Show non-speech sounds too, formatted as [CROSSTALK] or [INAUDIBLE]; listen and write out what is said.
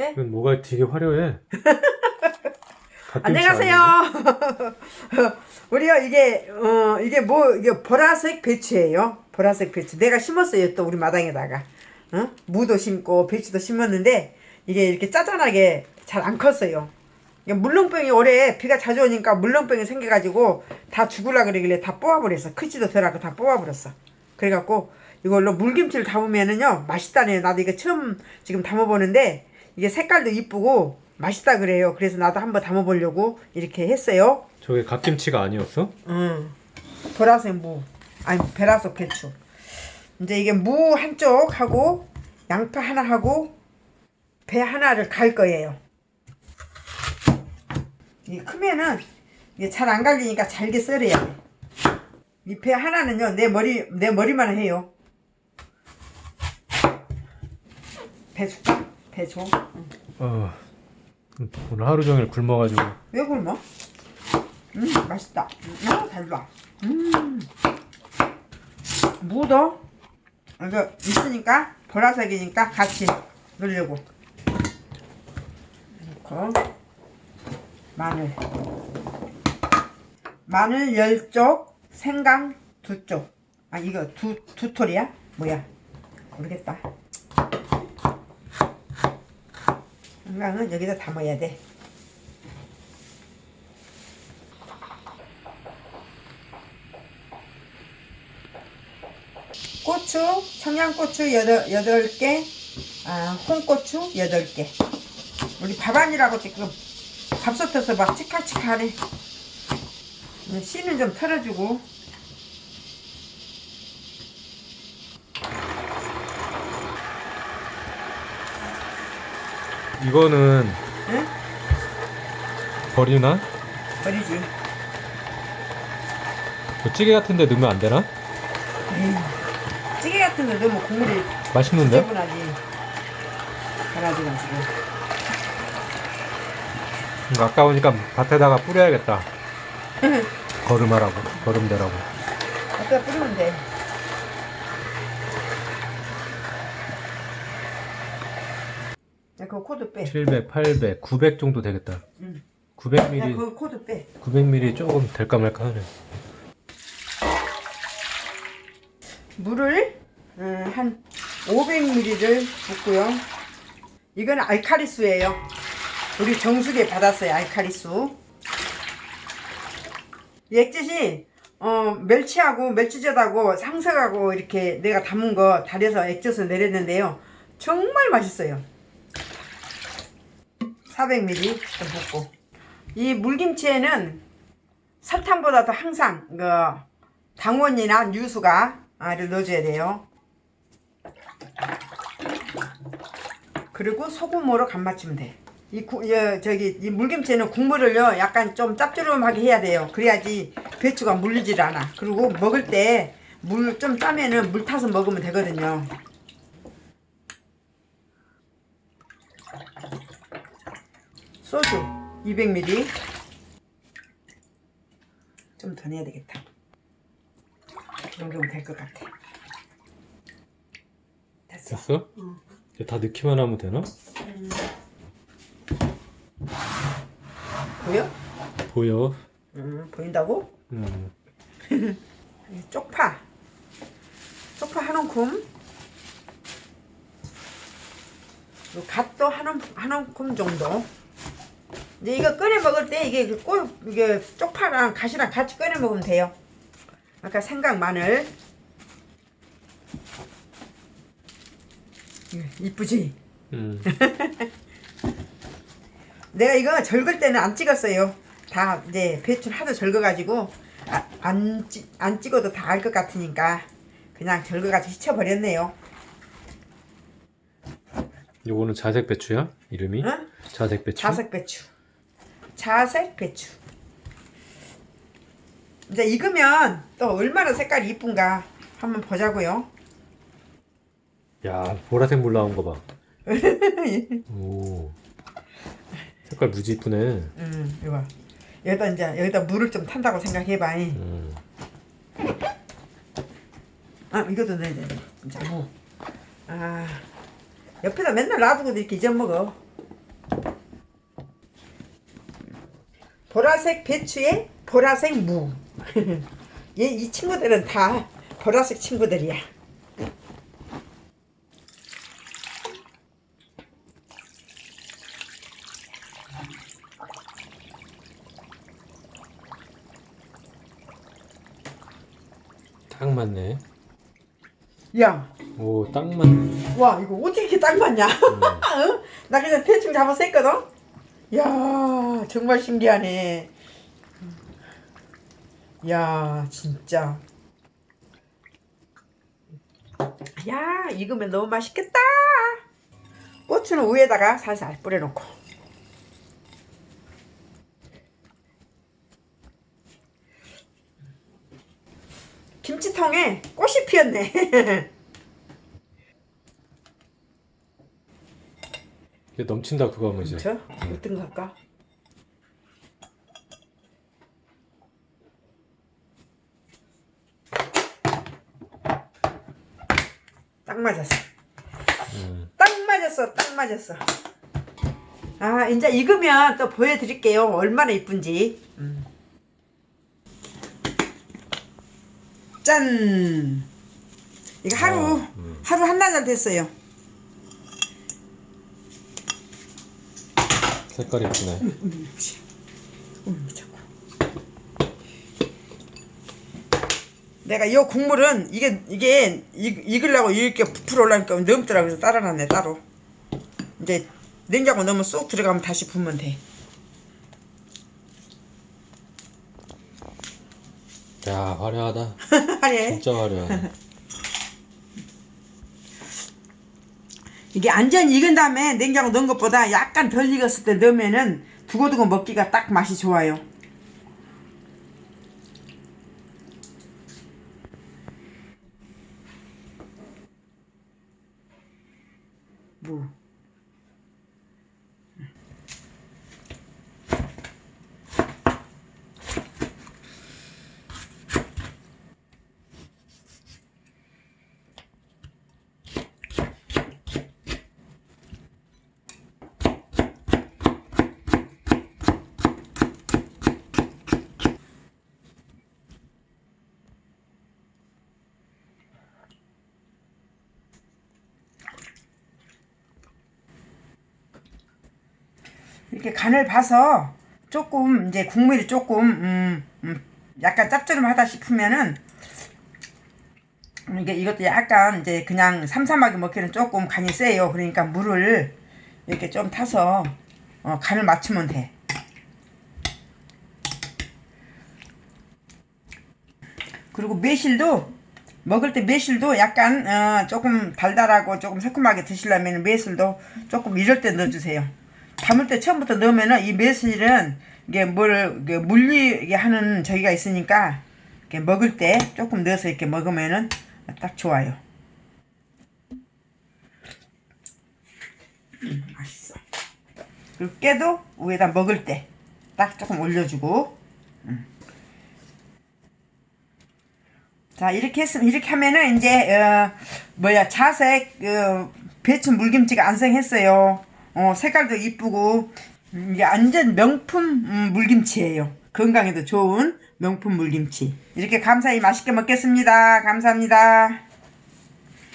해? 이건 뭐가 되게 화려해. [LAUGHS] 안녕하세요. [LAUGHS] 우리요 이게 어 이게 뭐 이게 보라색 배추예요. 보라색 배추. 내가 심었어요 또 우리 마당에다가. 어? 무도 심고 배추도 심었는데 이게 이렇게 짜잔하게 잘 안 컸어요. 물렁병이 올해 비가 자주 오니까 물렁병이 생겨가지고 다 죽을라 그러길래 다 뽑아버렸어. 크지도 덜하고 다 뽑아버렸어. 그래갖고 이걸로 물김치를 담으면은요 맛있다네요. 나도 이거 처음 지금 담아보는데 이게 색깔도 이쁘고 맛있다 그래요. 그래서 나도 한번 담아보려고 이렇게 했어요. 저게 갓김치가 아니었어? 응. 보라색 무. 아니, 베라속 배추. 이제 이게 무 한쪽 하고, 양파 하나 하고, 배 하나를 갈 거예요. 이게 크면은, 이게 잘 안 갈리니까 잘게 썰어야 돼. 이 배 하나는요, 내 머리, 내 머리만 해요. 배 줄까? 배 줘. 응. 어, 오늘 하루 종일 굶어가지고. 왜 굶어? 음 맛있다. 음 달라 음. 무도 이거 있으니까 보라색이니까 같이 넣으려고 넣고 마늘. 마늘 10쪽 생강 2쪽. 아 이거 두, 두 톨이야? 뭐야? 모르겠다 생강은 여기다 담아야 돼 고추, 청양고추 8, 개 아, 홍고추 8개. 우리 밥안이라고 지금 밥솥에서 막 치카치카하네. 씨는 좀 털어주고. 이거는 응? 버리나? 버리지. 뭐 찌개 같은 데 넣으면 안 되나? 에이, 찌개 같은 거 넣으면 국물이 맛있는데? 지저분하지. 이거 아까우니까 밭에다가 뿌려야겠다. [LAUGHS] 거름하라고, 거름되라고. 갖다 뿌리면 돼. 야, 그거 코드 빼. 700, 800, 900 정도 되겠다. 응. 야, 900ml, 그거 코드 빼. 900ml 조금 될까 말까 하네. 물을 음, 한 500ml를 붓고요. 이건 알카리수예요. 우리 정수기에 받았어요. 알카리수. 이 액젓이 어, 멸치하고 멸치젓하고 상석하고 이렇게 내가 담은 거 달여서 액젓을 내렸는데요. 정말 맛있어요. 400ml 좀 붓고. 이 물김치에는 설탕보다도 항상 그 당원이나 유수가 를 넣어줘야 돼요. 그리고 소금으로 간 맞추면 돼. 이 구, 여, 저기 이 물김치는 국물을요 약간 좀 짭조름하게 해야 돼요. 그래야지 배추가 물리질 않아. 그리고 먹을 때 물 좀 짜면은 물 타서 먹으면 되거든요. 소주 200ml 좀 더 내야 되겠다. 이 정도면 될 것 같아. 됐어. 됐어? 응. 다 넣기만 하면 되나? 보여? 보여. 음, 보인다고? 음. [LAUGHS] 쪽파. 쪽파 한 움큼. 갓도 한, 움, 한 움큼 정도. 이제 이거 꺼내 먹을 때 이게 그 꼬, 이게 쪽파랑 갓이랑 같이 꺼내 먹으면 돼요. 아까 생강 마늘. 예, 이쁘지? 음. [LAUGHS] 내가 이거 절글 때는 안 찍었어요. 다 이제 배추 하도 절거가지고 아, 안, 찍- 안 찍어도 다 알 것 같으니까 그냥 절거가지고 씻어버렸네요. 요거는 자색 배추야? 이름이? 응? 자색 배추? 자색 배추. 자색 배추. 이제 익으면 또 얼마나 색깔이 이쁜가 한번 보자고요. 야, 보라색 물 나온 거 봐. [LAUGHS] 오. 색깔 무지 이쁘네. 음, 이거 여기다 이제 여기다 물을 좀 탄다고 생각해봐. 음. 아 이것도 넣어야 돼 진짜 뭐. 아 옆에다 맨날 놔두고 이렇게 잊어먹어 보라색 배추에 보라색 무. [LAUGHS] 얘 이 친구들은 다 보라색 친구들이야. 딱 맞네. 야, 오, 딱 맞네. 와 이거 어떻게 이렇게 딱 맞냐? 음. [LAUGHS] 응? 나 그냥 대충 잡아서 했거든. 야, 정말 신기하네. 야, 진짜. 야, 익으면 너무 맛있겠다. 고추는 위에다가 살살 뿌려놓고. 김치통에 꽃이 피었네. [LAUGHS] 넘친다 그거 하면 이제. 저 어떤 거 할까? 딱 맞았어. 음. 딱 맞았어. 딱 맞았어. 아 이제 익으면 또 보여드릴게요. 얼마나 이쁜지. 음. 짠. 이거 하루 어, 음. 하루 한나절 됐어요. 색깔이 예쁘네. 음, 자 내가 이 국물은 이게 이게 익, 익으려고 이렇게 부풀어 올라니까 넘더라고 그래서 따라놨네 따로. 이제 냉장고 넣으면 쏙 들어가면 다시 부으면 돼. 야, 화려하다. [LAUGHS] 아니 진짜 화려하다. 이게 완전 익은 다음에 냉장고 넣은 것보다 약간 덜 익었을 때 넣으면은 두고두고 먹기가 딱 맛이 좋아요. 이렇게 간을 봐서 조금 이제 국물이 조금 음, 음, 약간 짭조름하다 싶으면은 이게 이것도 약간 이제 그냥 삼삼하게 먹기는 조금 간이 세요. 그러니까 물을 이렇게 좀 타서 어, 간을 맞추면 돼. 그리고 매실도 먹을 때 매실도 약간 어, 조금 달달하고 조금 새콤하게 드시려면 매실도 조금 이럴 때 넣어주세요. 담을 때 처음부터 넣으면은 이 매실은 이게 뭘 이게 물리게 하는 저기가 있으니까 이렇게 먹을 때 조금 넣어서 이렇게 먹으면은 딱 좋아요. 음, 맛있어. 그리고 깨도 위에다 먹을 때 딱 조금 올려주고. 음. 자 이렇게 했으면 이렇게 하면은 이제 어 뭐야 자색 어, 배추 물김치가 완성했어요. 어 색깔도 이쁘고 음, 이게 완전 명품 음, 물김치예요. 건강에도 좋은 명품 물김치. 이렇게 감사히 맛있게 먹겠습니다. 감사합니다.